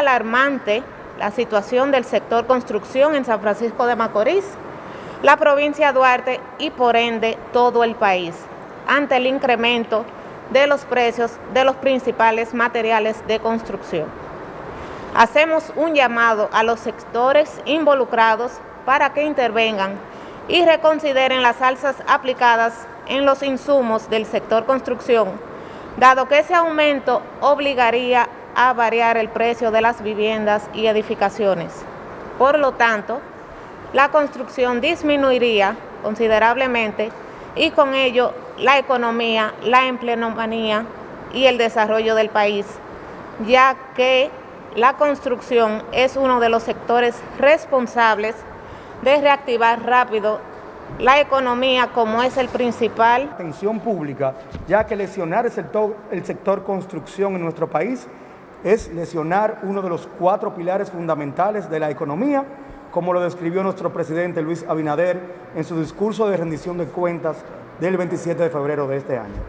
alarmante la situación del sector construcción en San Francisco de Macorís, la provincia de Duarte y por ende todo el país, ante el incremento de los precios de los principales materiales de construcción. Hacemos un llamado a los sectores involucrados para que intervengan y reconsideren las alzas aplicadas en los insumos del sector construcción, dado que ese aumento obligaría a variar el precio de las viviendas y edificaciones. Por lo tanto, la construcción disminuiría considerablemente y con ello la economía, la empleomanía y el desarrollo del país, ya que la construcción es uno de los sectores responsables de reactivar rápido la economía como es el principal. Atención pública, ya que lesionar el sector, el sector construcción en nuestro país es lesionar uno de los cuatro pilares fundamentales de la economía, como lo describió nuestro presidente Luis Abinader en su discurso de rendición de cuentas del 27 de febrero de este año.